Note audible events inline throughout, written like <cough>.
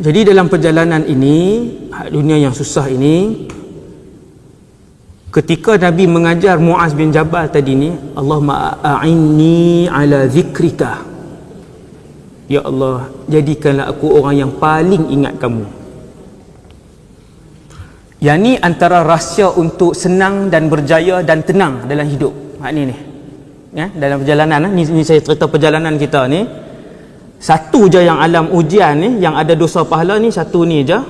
jadi dalam perjalanan ini dunia yang susah ini ketika Nabi mengajar Muaz bin Jabal tadi ni Allahumma a'inni ala zikrika. Ya Allah jadikanlah aku orang yang paling ingat kamu. Yang ni antara rahsia untuk senang dan berjaya dan tenang dalam hidup. Hak ni ni. Ya dalam perjalanan ni, ni saya cerita perjalanan kita ni satu je yang alam ujian ni yang ada dosa pahala ni satu ni je.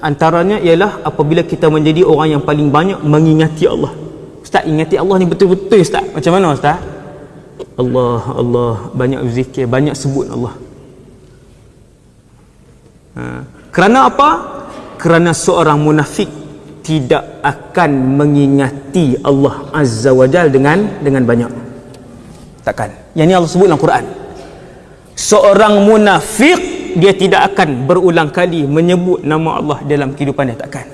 Antaranya ialah apabila kita menjadi orang yang paling banyak mengingati Allah. Ustaz ingati Allah ni betul-betul Ustaz. Macam mana Ustaz? Allah Allah. Banyak zikir banyak sebut Allah. Ha. kerana apa? Kerana seorang munafik tidak akan mengingati Allah Azza wa Jal dengan dengan banyak. Takkan? Yang ni Allah sebut dalam Quran seorang munafik dia tidak akan berulang kali menyebut nama Allah dalam kehidupan dia takkan.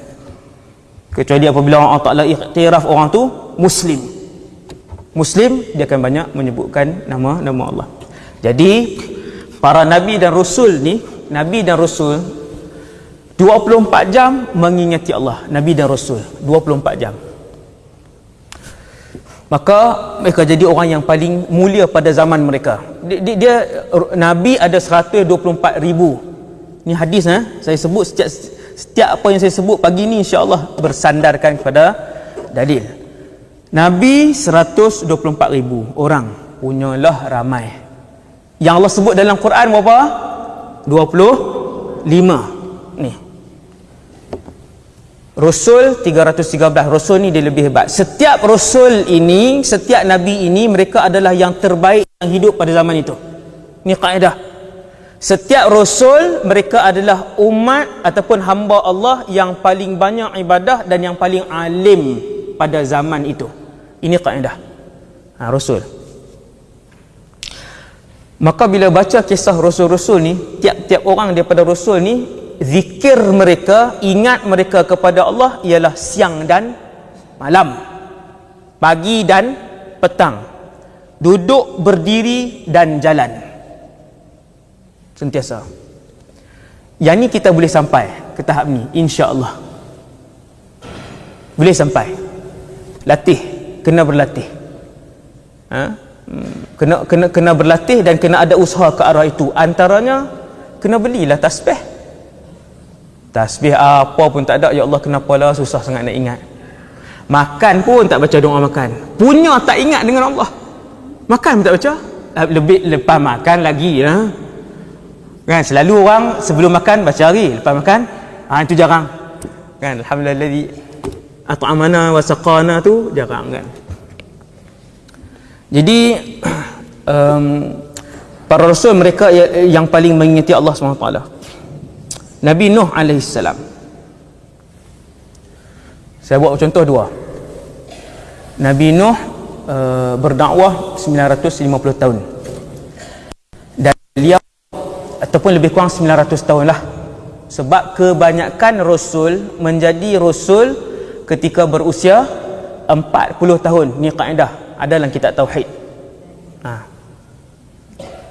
Kecuali apabila Allah Ta'ala iktiraf orang tu muslim. Muslim dia akan banyak menyebutkan nama nama Allah. Jadi para nabi dan rasul ni nabi dan rasul 24 jam mengingati Allah. Nabi dan rasul 24 jam maka mereka jadi orang yang paling mulia pada zaman mereka. Dia, dia, dia nabi ada 124 ribu. Ni hadis eh? saya sebut setiap setiap apa yang saya sebut pagi ni insya-Allah bersandarkan kepada dalil. Nabi 124 ribu orang punyalah ramai. Yang Allah sebut dalam Quran berapa? 25 ni Rasul 313 Rasul ni dia lebih hebat. Setiap Rasul ini setiap Nabi ini mereka adalah yang terbaik yang hidup pada zaman itu. Ni kaedah. Setiap Rasul mereka adalah umat ataupun hamba Allah yang paling banyak ibadah dan yang paling alim pada zaman itu. Ini kaedah. Ha, Rasul. Maka bila baca kisah Rasul-Rasul ni tiap-tiap orang daripada Rasul ni zikir mereka ingat mereka kepada Allah ialah siang dan malam. Pagi dan petang. Duduk berdiri dan jalan. Sentiasa. Yang ni kita boleh sampai ke tahap ni insya-Allah. Boleh sampai. Latih kena berlatih. Ha? Hmm, kena kena kena berlatih dan kena ada usaha ke arah itu. Antaranya kena belilah tasbih Tasbih apa pun tak ada Ya Allah kenapa lah? Susah sangat nak ingat. Makan pun tak baca doa makan. Punya tak ingat dengan Allah. Makan pun tak baca. Lebih lepas makan lagi ya. Kan selalu orang sebelum makan baca hari Lepas makan ha, Itu jarang. Kan Alhamdulillah At'amana wa saqana tu jarang kan. Jadi <clears throat> um, Para rasul mereka yang paling mengingati Allah SWT Nabi Nuh AS saya buat contoh dua. Nabi Nuh uh, berdakwah 950 tahun. Dan beliau ataupun lebih kurang 900 tahun lah. Sebab kebanyakan Rasul menjadi Rasul ketika berusia 40 tahun. Ni kaedah. Ada dalam kitab Tauhid. Ha.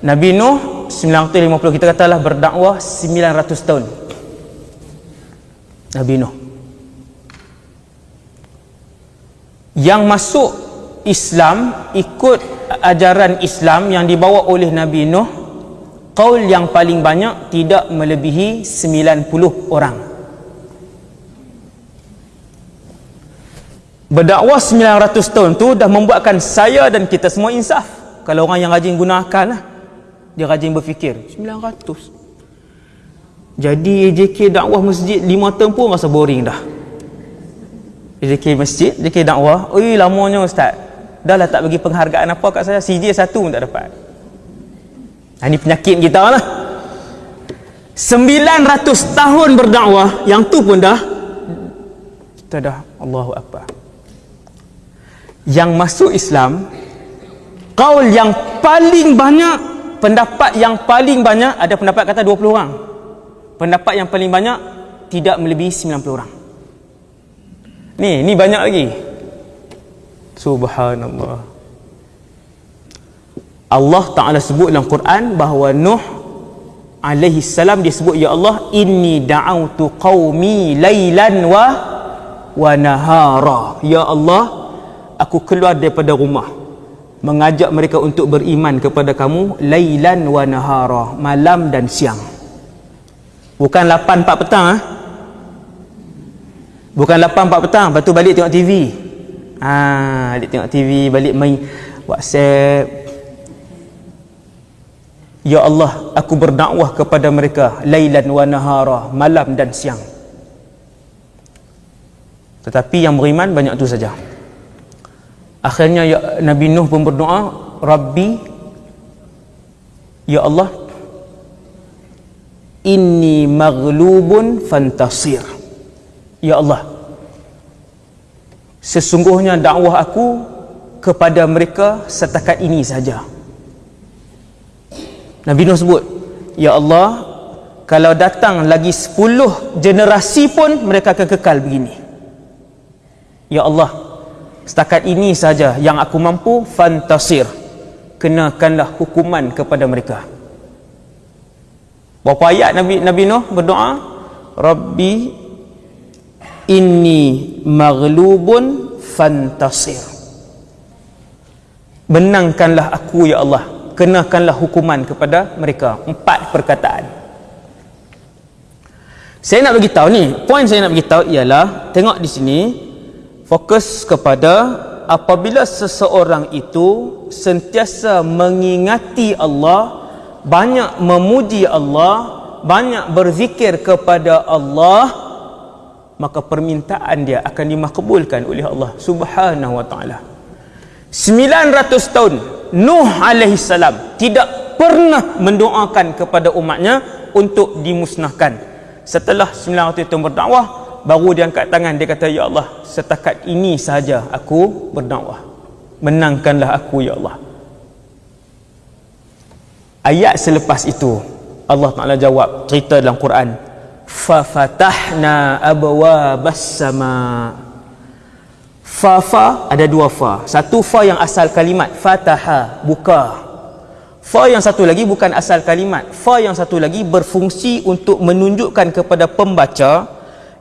Nabi Nuh 950 kita katalah berdakwah 900 tahun Nabi Nuh. Yang masuk Islam ikut ajaran Islam yang dibawa oleh Nabi Nuh kaul yang paling banyak tidak melebihi 90 orang. Berdakwah 900 tahun tu dah membuatkan saya dan kita semua insaf. Kalau orang yang rajin gunakan lah dia rajin berfikir. 900 jadi AJK dakwah masjid 5 tahun pun rasa boring dah. AJK masjid AJK dakwah. Oi lamanya ustaz. Dah lah tak bagi penghargaan apa kat saya. CJ satu pun tak dapat. Ha, ni penyakit kita lah. 900 tahun berdakwah. Yang tu pun dah. Kita dah Allahu Akbar. Yang masuk Islam kaul yang paling banyak pendapat yang paling banyak ada pendapat kata 20 orang pendapat yang paling banyak tidak melebihi 90 orang. Ni ni banyak lagi. Subhanallah. Allah Ta'ala sebut dalam Quran bahawa Nuh alaihi salam dia sebut ya Allah inni da'autu qaumi lailan wa wa nahara. Ya Allah aku keluar daripada rumah mengajak mereka untuk beriman kepada kamu lailan wa nahara malam dan siang bukan 8 4 petang ah bukan 8 4 petang lepas tu balik tengok TV ah balik tengok TV balik main WhatsApp Ya Allah, aku berdakwah kepada mereka lailan wa nahara, malam dan siang. Tetapi yang beriman banyak tu saja. Akhirnya ya, Nabi Nuh pun berdoa, Rabbi, Ya Allah, inni maghlubun fantasir. Ya Allah, sesungguhnya dakwah aku kepada mereka setakat ini saja. Nabi Nuh sebut Ya Allah Kalau datang lagi 10 generasi pun Mereka akan kekal begini Ya Allah Setakat ini saja yang aku mampu Fantasir Kenakanlah hukuman kepada mereka Berapa ayat Nabi Nabi Nuh berdoa? Rabbi Inni maghlubun Fantasir. Menangkanlah aku ya Allah. Kenakanlah hukuman kepada mereka. Empat perkataan. Saya nak bagi tahu ni poin saya nak bagi tahu ialah tengok di sini fokus kepada apabila seseorang itu sentiasa mengingati Allah banyak memuji Allah banyak berzikir kepada Allah maka permintaan dia akan dimakbulkan oleh Allah Subhanahu wa taala 900 tahun Nuh alaihi salam tidak pernah mendoakan kepada umatnya untuk dimusnahkan. Setelah 900 tahun berdakwah, baru dia angkat tangan dia kata ya Allah, setakat ini saja aku berdakwah. Menangkanlah aku ya Allah. Ayat selepas itu Allah Taala jawab cerita dalam Quran, fa fatahna abwabas sama' fa fa ada dua fa. Satu fa yang asal kalimat fataha buka. Fa yang satu lagi bukan asal kalimat. Fa yang satu lagi berfungsi untuk menunjukkan kepada pembaca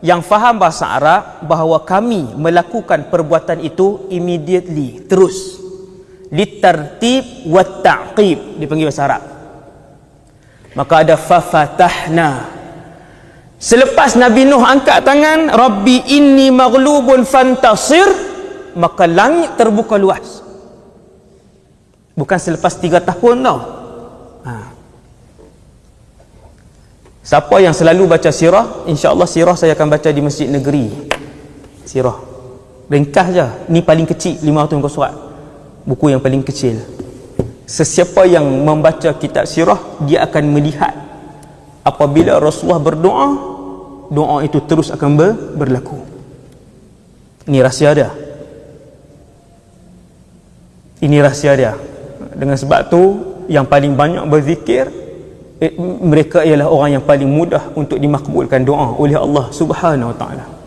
yang faham bahasa Arab bahawa kami melakukan perbuatan itu immediately terus litartib wa ta'qib dipanggil bahasa Arab maka ada fa fatahna Selepas Nabi Nuh angkat tangan, Rabbi inni maghlubun fantasir, maka langit terbuka luas. Bukan selepas tiga tahun tau. Ha. Siapa yang selalu baca sirah, insya-Allah sirah saya akan baca di masjid negeri. Sirah. Ringkas je. Ni paling kecil 500 muka surat. Buku yang paling kecil. Sesiapa yang membaca kitab sirah, dia akan melihat apabila Rasulullah berdoa doa itu terus akan ber, berlaku. Ini rahsia dia. Ini rahsia dia. Dengan sebab tu yang paling banyak berzikir eh, mereka ialah orang yang paling mudah untuk dimakbulkan doa oleh Allah subhanahu wa ta'ala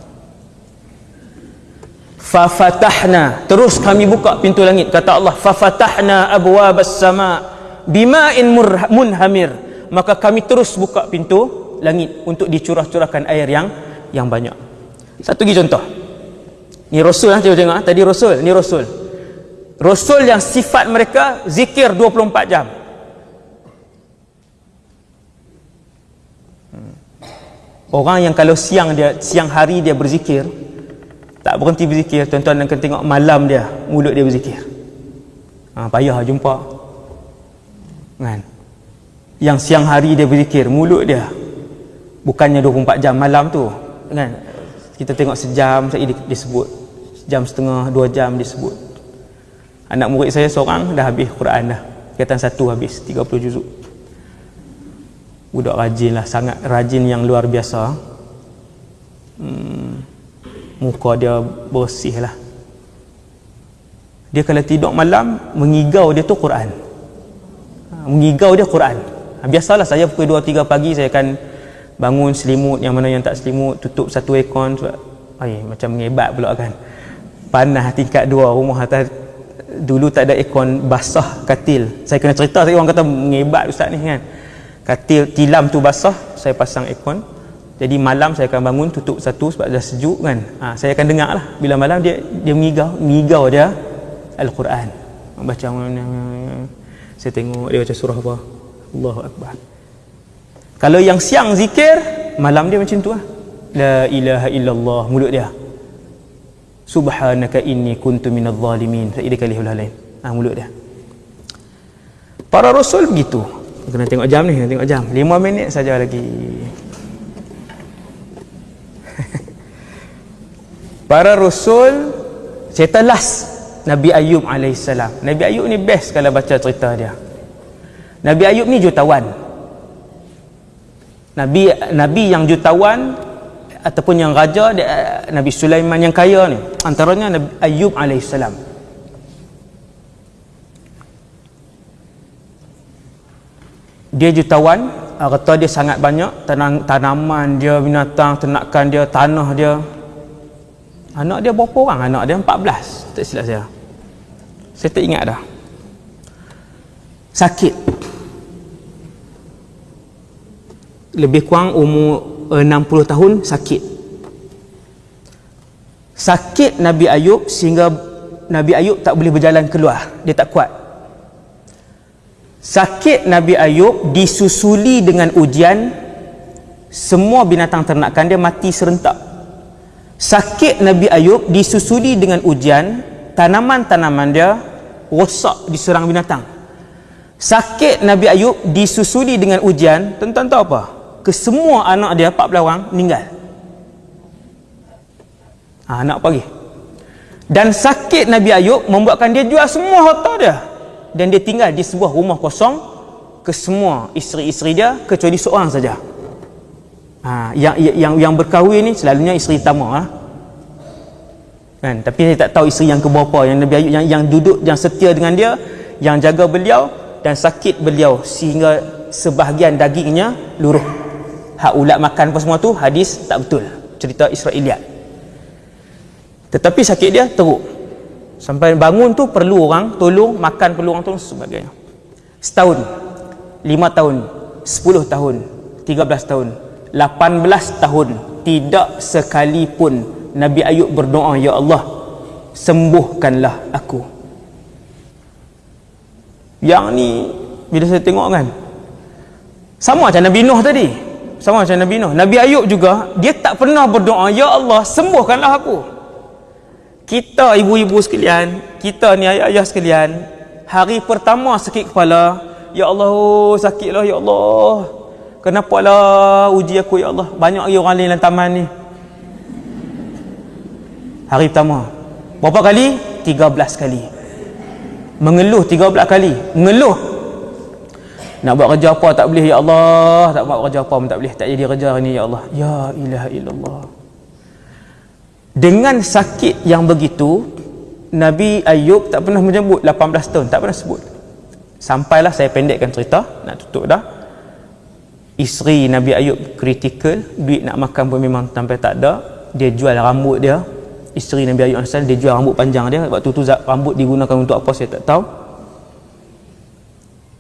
fafatahna terus kami buka pintu langit kata Allah fafatahna abwabas sama bima'in munhamir maka kami terus buka pintu langit untuk dicurah-curahkan air yang yang banyak. Satu lagi contoh. Ni Rasul lah tengok tengok. Tadi Rasul, ni Rasul. Rasul yang sifat mereka zikir 24 jam. Hmm. Orang yang kalau siang dia siang hari dia berzikir tak berhenti berzikir tuan-tuan akan tengok malam dia mulut dia berzikir. Ha, payah jumpa. Kan? Yang siang hari dia berzikir mulut dia. Bukannya 24 jam malam tu. Kan? Kita tengok sejam saya disebut. Jam setengah dua jam disebut. Anak murid saya seorang dah habis Quran dah. Kaitan satu habis 30 juzuk. Budak rajin lah sangat rajin yang luar biasa. Hmm, muka dia bersih lah. Dia kalau tidur malam mengigau dia tu Quran. Ha, mengigau dia Quran. Ha, biasalah saya pukul 2-3 pagi saya akan bangun selimut yang mana yang tak selimut tutup satu aircon sebab ay, macam mengebat pula kan. Panas tingkat dua rumah atas dulu tak ada aircon basah katil. Saya kena cerita saya orang kata mengebat ustaz ni kan. Katil tilam tu basah saya pasang aircon jadi malam saya akan bangun tutup satu sebab dah sejuk kan. Ha, saya akan dengar lah bila malam dia dia mengigau mengigau dia Al-Quran. Baca saya tengok dia baca surah apa? Allahu Akbar. Kalau yang siang zikir malam dia macam tu lah. La ilaha illallah mulut dia. Subhanaka inni kuntu minadh zalimin. Saya kali lain. Ha, mulut dia. Para rasul begitu. Kena tengok jam ni kena tengok jam. 5 minit saja lagi para rasul cerita last Nabi Ayub AS Nabi Ayub ni best kalau baca cerita dia. Nabi Ayub ni jutawan. Nabi Nabi yang jutawan ataupun yang raja Nabi Sulaiman yang kaya ni. Antaranya Nabi Ayub alaihissalam. Dia jutawan harta dia sangat banyak. Tanam, tanaman dia binatang ternakan dia tanah dia anak dia berapa orang? Anak dia 14 tak silap saya. Saya tak ingat dah. Sakit. Lebih kurang umur 60 tahun sakit. Sakit Nabi Ayub sehingga Nabi Ayub tak boleh berjalan keluar. Dia tak kuat. Sakit Nabi Ayub disusuli dengan ujian. Semua binatang ternakan dia mati serentak sakit Nabi Ayub disusuli dengan ujian tanaman-tanaman dia rosak diserang binatang. Sakit Nabi Ayub disusuli dengan ujian tuan-tuan tahu apa? Kesemua anak dia 14 orang meninggal. Ha, anak pagi. Dan sakit Nabi Ayub membuatkan dia jual semua harta dia. Dan dia tinggal di sebuah rumah kosong ke semua isteri-isteri dia kecuali seorang saja ha, yang, yang yang berkahwin ni selalunya isteri utama ha? kan? Tapi saya tak tahu isteri yang keberapa yang Nabi Ayub yang, yang duduk yang setia dengan dia yang jaga beliau dan sakit beliau sehingga sebahagian dagingnya luruh. Hak ulat makan apa semua tu hadis tak betul cerita Israeliat. Tetapi sakit dia teruk. Sampai bangun tu perlu orang tolong makan perlu orang tolong sebagainya. Setahun lima tahun sepuluh tahun tiga belas tahun lapan belas tahun. Tidak sekalipun Nabi Ayub berdoa Ya Allah sembuhkanlah aku. Yang ni bila saya tengok kan sama macam Nabi Nuh tadi. Sama macam Nabi Nuh. Nabi Ayub juga dia tak pernah berdoa Ya Allah sembuhkanlah aku. Kita ibu-ibu sekalian kita ni ayah-ayah sekalian hari pertama sakit kepala Ya Allah sakitlah Ya Allah kenapa lah uji aku Ya Allah. Banyak lagi orang lain dalam taman ni. Hari pertama. Berapa kali? 13 kali. Mengeluh 13 kali. Mengeluh. Nak buat kerja apa? Tak boleh ya Allah. Tak buat kerja apa pun tak boleh. Tak jadi kerja ni ya Allah. Ya ilaha illallah. Dengan sakit yang begitu Nabi Ayub tak pernah menyebut. 18 tahun. Tak pernah sebut. Sampailah saya pendekkan cerita. Nak tutup dah isteri Nabi Ayub kritikal duit nak makan pun memang sampai tak ada. Dia jual rambut dia. Isteri Nabi Ayub asal dia jual rambut panjang dia. Waktu tu rambut digunakan untuk apa saya tak tahu.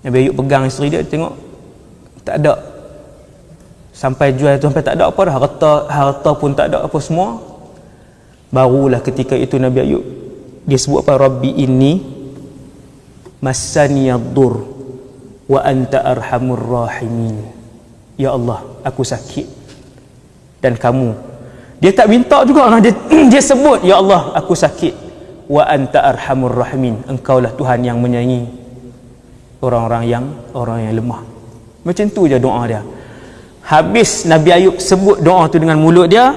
Nabi Ayub pegang isteri dia tengok tak ada. Sampai jual tu sampai tak ada apa dah. Harta harta pun tak ada apa semua. Barulah ketika itu Nabi Ayub dia sebut apa? Rabbi ini masaniyadur wa anta arhamur rahimin ya Allah aku sakit. Dan kamu. Dia tak minta juga dia, <clears throat> dia sebut ya Allah aku sakit. Wa anta arhamur rahimin. Engkaulah Tuhan yang menyayangi orang-orang yang orang yang lemah. Macam tu je doa dia. Habis Nabi Ayub sebut doa tu dengan mulut dia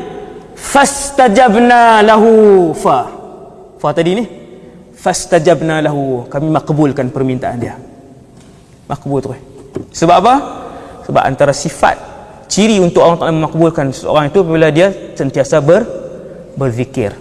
fastajabna lahu. Fa. Fa tadi ni. Fastajabna lahu. Kami makbulkan permintaan dia. Makbul tu sebab apa sebab antara sifat ciri untuk orang tak memakbulkan seseorang itu apabila dia sentiasa ber berzikir